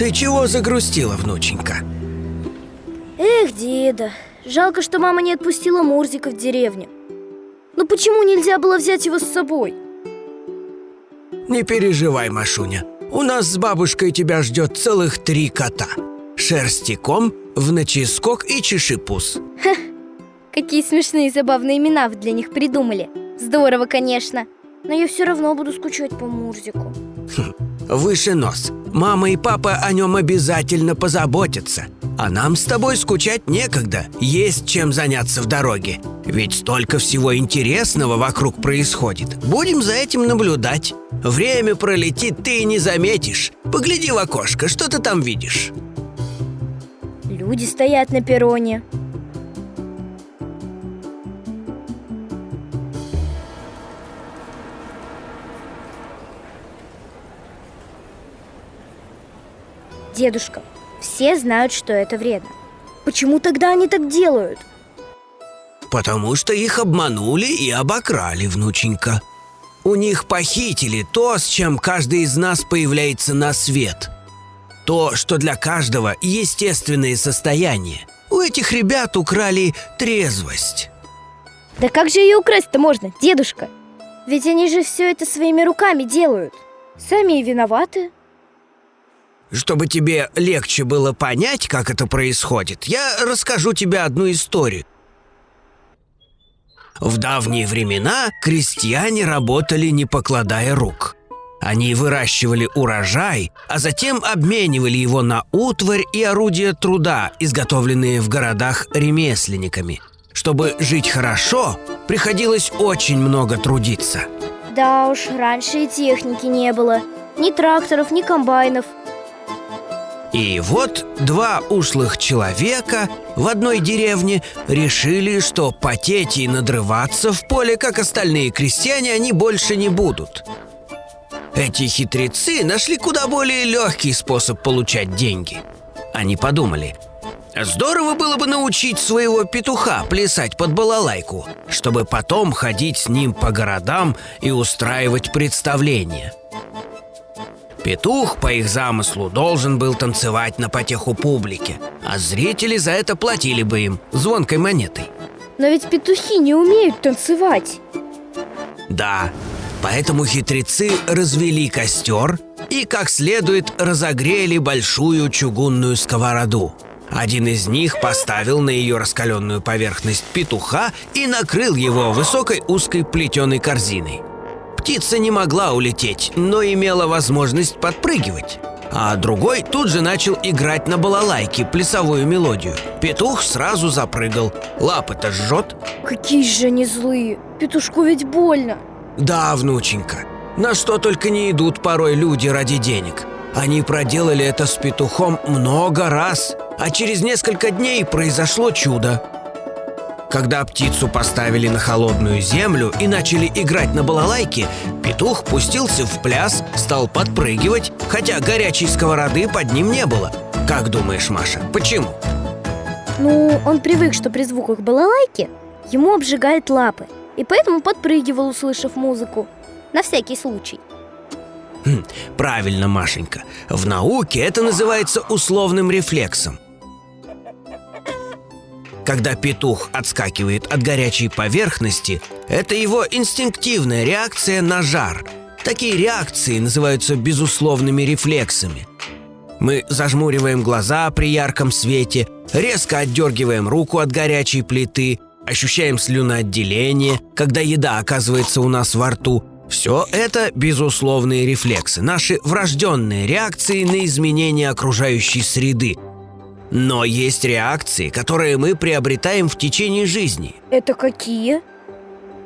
Ты чего загрустила, внученька? Эх, деда, жалко, что мама не отпустила Мурзика в деревню. Ну почему нельзя было взять его с собой? Не переживай, Машуня. У нас с бабушкой тебя ждет целых три кота. Шерстиком, вноческок и чешипус. Какие смешные и забавные имена вы для них придумали. Здорово, конечно. Но я все равно буду скучать по Мурзику. Выше нос. Мама и папа о нем обязательно позаботятся. А нам с тобой скучать некогда. Есть чем заняться в дороге. Ведь столько всего интересного вокруг происходит. Будем за этим наблюдать. Время пролетит, ты не заметишь. Погляди в окошко, что ты там видишь? Люди стоят на перроне. Дедушка, все знают, что это вредно. Почему тогда они так делают? Потому что их обманули и обокрали, внученька. У них похитили то, с чем каждый из нас появляется на свет. То, что для каждого естественное состояние. У этих ребят украли трезвость. Да как же ее украсть-то можно, дедушка? Ведь они же все это своими руками делают. Сами и виноваты. Чтобы тебе легче было понять, как это происходит, я расскажу тебе одну историю. В давние времена крестьяне работали не покладая рук. Они выращивали урожай, а затем обменивали его на утварь и орудия труда, изготовленные в городах ремесленниками. Чтобы жить хорошо, приходилось очень много трудиться. Да уж, раньше и техники не было. Ни тракторов, ни комбайнов – и вот два ушлых человека в одной деревне решили, что потеть и надрываться в поле, как остальные крестьяне, они больше не будут. Эти хитрецы нашли куда более легкий способ получать деньги. Они подумали, здорово было бы научить своего петуха плясать под балалайку, чтобы потом ходить с ним по городам и устраивать представления – Петух, по их замыслу, должен был танцевать на потеху публике, а зрители за это платили бы им звонкой монетой. Но ведь петухи не умеют танцевать. Да, поэтому хитрецы развели костер и как следует разогрели большую чугунную сковороду. Один из них поставил на ее раскаленную поверхность петуха и накрыл его высокой узкой плетеной корзиной. Птица не могла улететь, но имела возможность подпрыгивать. А другой тут же начал играть на балалайке плясовую мелодию. Петух сразу запрыгал. Лапы-то жжет. Какие же они злые. Петушку ведь больно. Да, внученька. На что только не идут порой люди ради денег. Они проделали это с петухом много раз, а через несколько дней произошло чудо. Когда птицу поставили на холодную землю и начали играть на балалайке, петух пустился в пляс, стал подпрыгивать, хотя горячей сковороды под ним не было. Как думаешь, Маша, почему? Ну, он привык, что при звуках балалайки ему обжигает лапы, и поэтому подпрыгивал, услышав музыку. На всякий случай. Хм, правильно, Машенька. В науке это называется условным рефлексом. Когда петух отскакивает от горячей поверхности, это его инстинктивная реакция на жар. Такие реакции называются безусловными рефлексами. Мы зажмуриваем глаза при ярком свете, резко отдергиваем руку от горячей плиты, ощущаем слюноотделение, когда еда оказывается у нас во рту. Все это безусловные рефлексы, наши врожденные реакции на изменения окружающей среды – но есть реакции, которые мы приобретаем в течение жизни. Это какие?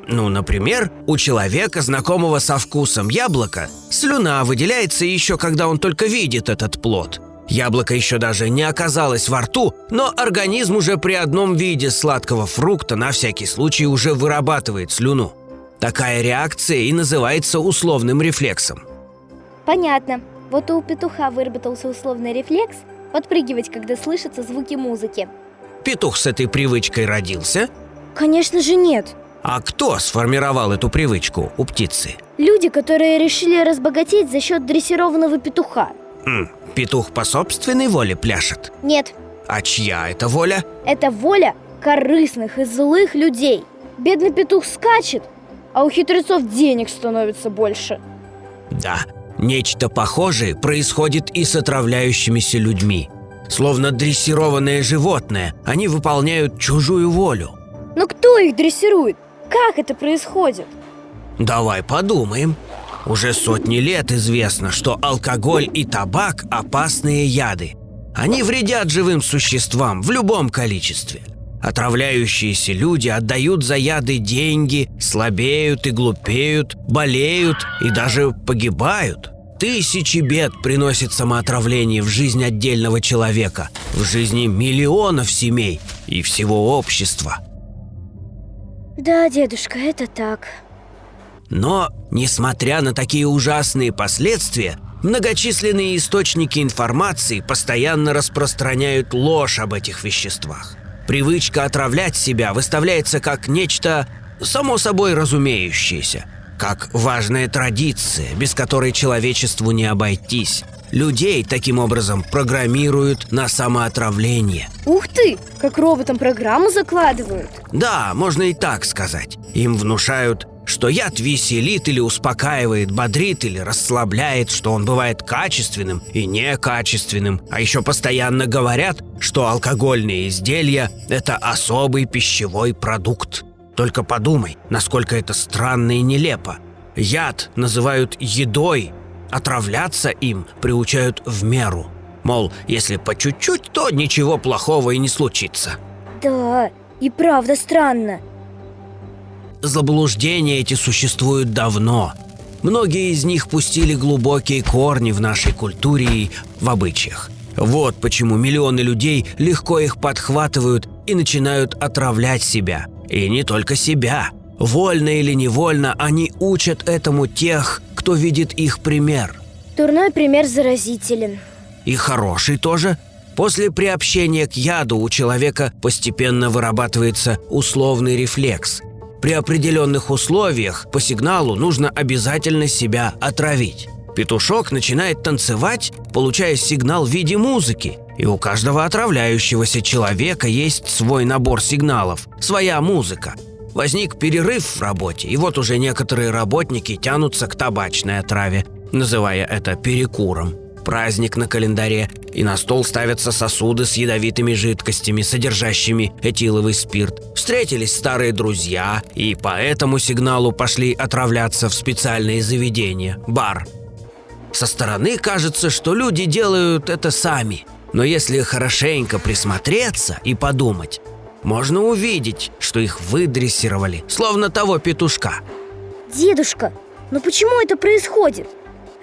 Ну, например, у человека, знакомого со вкусом яблока, слюна выделяется еще когда он только видит этот плод. Яблоко еще даже не оказалось во рту, но организм уже при одном виде сладкого фрукта на всякий случай уже вырабатывает слюну. Такая реакция и называется условным рефлексом. Понятно. Вот у петуха выработался условный рефлекс – подпрыгивать, когда слышатся звуки музыки. Петух с этой привычкой родился? Конечно же нет. А кто сформировал эту привычку у птицы? Люди, которые решили разбогатеть за счет дрессированного петуха. М, петух по собственной воле пляшет? Нет, А чья это воля? это воля корыстных и злых людей. Бедный петух скачет, а у хитрецов денег становится больше. Да, нечто похожее происходит и с отравляющимися людьми. Словно дрессированное животное, они выполняют чужую волю. Но кто их дрессирует? Как это происходит? Давай подумаем. Уже сотни лет известно, что алкоголь и табак – опасные яды. Они вредят живым существам в любом количестве. Отравляющиеся люди отдают за яды деньги, слабеют и глупеют, болеют и даже погибают. Тысячи бед приносит самоотравление в жизнь отдельного человека, в жизни миллионов семей и всего общества. Да, дедушка, это так. Но, несмотря на такие ужасные последствия, многочисленные источники информации постоянно распространяют ложь об этих веществах. Привычка отравлять себя выставляется как нечто само собой разумеющееся, как важная традиция, без которой человечеству не обойтись. Людей таким образом программируют на самоотравление. Ух ты, как роботам программу закладывают. Да, можно и так сказать. Им внушают, что яд веселит или успокаивает, бодрит или расслабляет, что он бывает качественным и некачественным. А еще постоянно говорят, что алкогольные изделия – это особый пищевой продукт. Только подумай, насколько это странно и нелепо. Яд называют едой, отравляться им приучают в меру. Мол, если по чуть-чуть, то ничего плохого и не случится. Да, и правда странно. Заблуждения эти существуют давно. Многие из них пустили глубокие корни в нашей культуре и в обычаях. Вот почему миллионы людей легко их подхватывают и начинают отравлять себя. И не только себя. Вольно или невольно они учат этому тех, кто видит их пример. Дурной пример заразителен. И хороший тоже. После приобщения к яду у человека постепенно вырабатывается условный рефлекс. При определенных условиях по сигналу нужно обязательно себя отравить. Петушок начинает танцевать, получая сигнал в виде музыки. И у каждого отравляющегося человека есть свой набор сигналов, своя музыка. Возник перерыв в работе, и вот уже некоторые работники тянутся к табачной отраве, называя это перекуром. Праздник на календаре, и на стол ставятся сосуды с ядовитыми жидкостями, содержащими этиловый спирт. Встретились старые друзья, и по этому сигналу пошли отравляться в специальные заведения – бар. Со стороны кажется, что люди делают это сами. Но если хорошенько присмотреться и подумать, можно увидеть, что их выдрессировали, словно того петушка. Дедушка, но почему это происходит?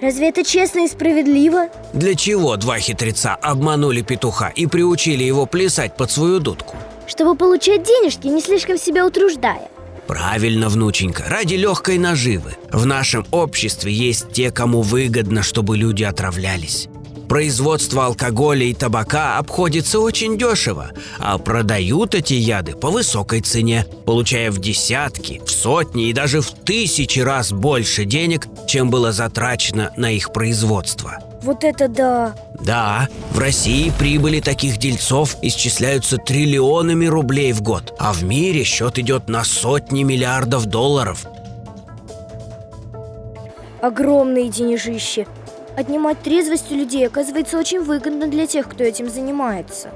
Разве это честно и справедливо? Для чего два хитреца обманули петуха и приучили его плясать под свою дудку? Чтобы получать денежки, не слишком себя утруждая. Правильно, внученька, ради легкой наживы. В нашем обществе есть те, кому выгодно, чтобы люди отравлялись. Производство алкоголя и табака обходится очень дешево, а продают эти яды по высокой цене, получая в десятки, в сотни и даже в тысячи раз больше денег, чем было затрачено на их производство. Вот это да! Да, в России прибыли таких дельцов исчисляются триллионами рублей в год, а в мире счет идет на сотни миллиардов долларов. Огромные денежищи. Отнимать трезвость у людей оказывается очень выгодно для тех, кто этим занимается.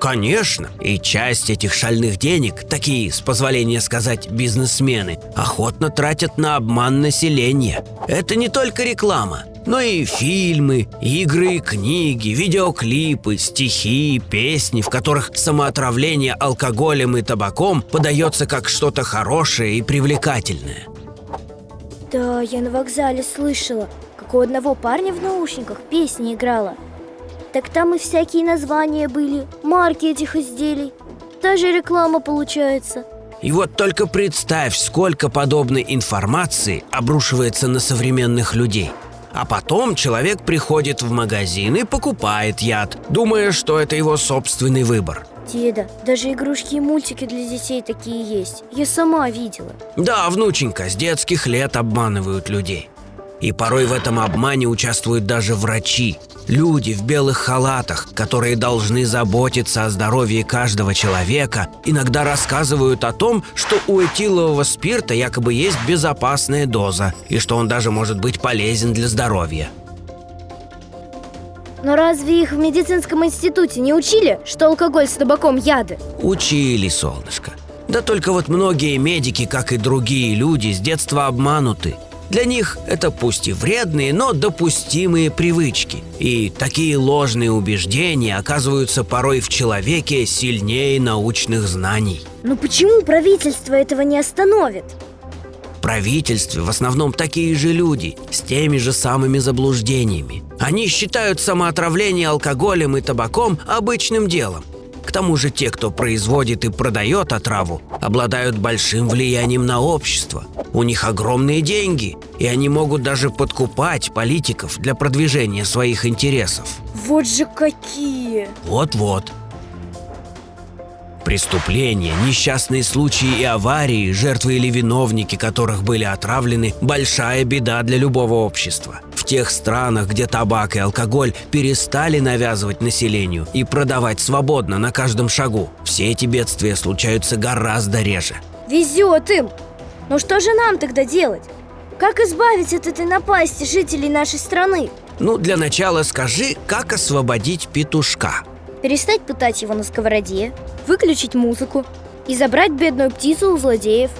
Конечно, и часть этих шальных денег, такие, с позволения сказать, бизнесмены, охотно тратят на обман населения. Это не только реклама, но и фильмы, игры, книги, видеоклипы, стихи, песни, в которых самоотравление алкоголем и табаком подается как что-то хорошее и привлекательное. Да, я на вокзале слышала, у одного парня в наушниках песня играла. Так там и всякие названия были, марки этих изделий. Даже реклама получается. И вот только представь, сколько подобной информации обрушивается на современных людей. А потом человек приходит в магазин и покупает яд, думая, что это его собственный выбор. Деда, даже игрушки и мультики для детей такие есть. Я сама видела. Да, внученька, с детских лет обманывают людей. И порой в этом обмане участвуют даже врачи. Люди в белых халатах, которые должны заботиться о здоровье каждого человека, иногда рассказывают о том, что у этилового спирта якобы есть безопасная доза, и что он даже может быть полезен для здоровья. Но разве их в медицинском институте не учили, что алкоголь с табаком яды? Учили, солнышко. Да только вот многие медики, как и другие люди, с детства обмануты. Для них это пусть и вредные, но допустимые привычки. И такие ложные убеждения оказываются порой в человеке сильнее научных знаний. Но почему правительство этого не остановит? Правительстве в основном такие же люди, с теми же самыми заблуждениями. Они считают самоотравление алкоголем и табаком обычным делом. К тому же те, кто производит и продает отраву, обладают большим влиянием на общество. У них огромные деньги, и они могут даже подкупать политиков для продвижения своих интересов. Вот же какие! Вот-вот. Преступления, несчастные случаи и аварии, жертвы или виновники которых были отравлены – большая беда для любого общества. В тех странах, где табак и алкоголь перестали навязывать населению и продавать свободно на каждом шагу, все эти бедствия случаются гораздо реже. Везет им! Но что же нам тогда делать? Как избавить от этой напасти жителей нашей страны? Ну, для начала скажи, как освободить петушка? Перестать пытать его на сковороде, выключить музыку и забрать бедную птицу у злодеев.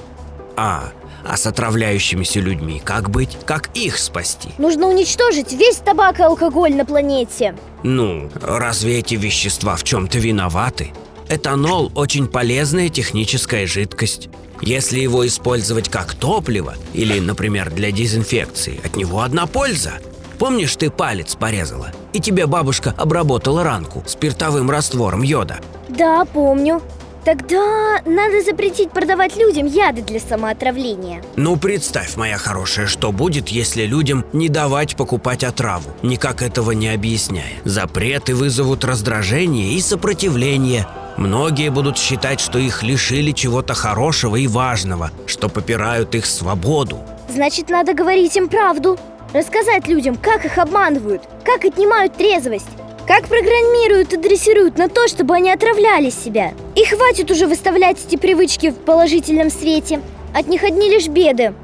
А, а с отравляющимися людьми как быть? Как их спасти? Нужно уничтожить весь табак и алкоголь на планете. Ну, разве эти вещества в чем-то виноваты? Этанол – очень полезная техническая жидкость. Если его использовать как топливо или, например, для дезинфекции, от него одна польза. Помнишь, ты палец порезала, и тебе бабушка обработала ранку спиртовым раствором йода? Да, помню. Тогда надо запретить продавать людям яды для самоотравления. Ну, представь, моя хорошая, что будет, если людям не давать покупать отраву, никак этого не объясняя. Запреты вызовут раздражение и сопротивление. Многие будут считать, что их лишили чего-то хорошего и важного, что попирают их свободу. Значит, надо говорить им правду. Рассказать людям, как их обманывают, как отнимают трезвость, как программируют и дрессируют на то, чтобы они отравляли себя. И хватит уже выставлять эти привычки в положительном свете. От них одни лишь беды.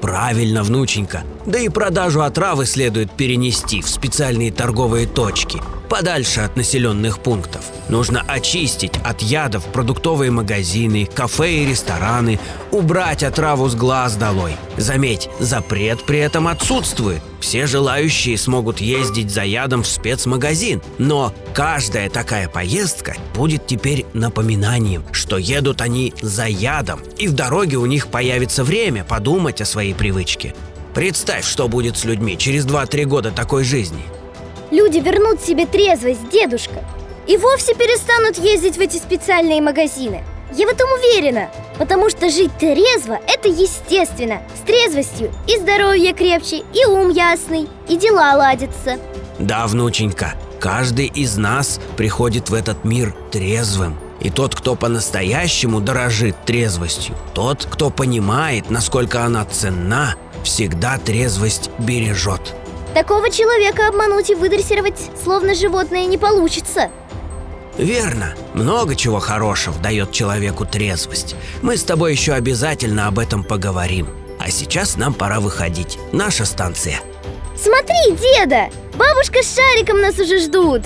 Правильно, внученька. Да и продажу отравы следует перенести в специальные торговые точки, подальше от населенных пунктов. Нужно очистить от ядов продуктовые магазины, кафе и рестораны, убрать отраву с глаз долой. Заметь, запрет при этом отсутствует. Все желающие смогут ездить за ядом в спецмагазин, но каждая такая поездка будет теперь напоминанием, что едут они за ядом, и в дороге у них появится время подумать о своей привычке. Представь, что будет с людьми через 2-3 года такой жизни. Люди вернут себе трезвость, дедушка. И вовсе перестанут ездить в эти специальные магазины. Я в этом уверена, потому что жить трезво – это естественно. С трезвостью и здоровье крепче, и ум ясный, и дела ладятся. Да, внученька, каждый из нас приходит в этот мир трезвым. И тот, кто по-настоящему дорожит трезвостью, тот, кто понимает, насколько она ценна, всегда трезвость бережет. Такого человека обмануть и выдрессировать, словно животное, не получится. Верно. Много чего хорошего дает человеку трезвость. Мы с тобой еще обязательно об этом поговорим. А сейчас нам пора выходить. Наша станция. Смотри, деда! Бабушка с шариком нас уже ждут.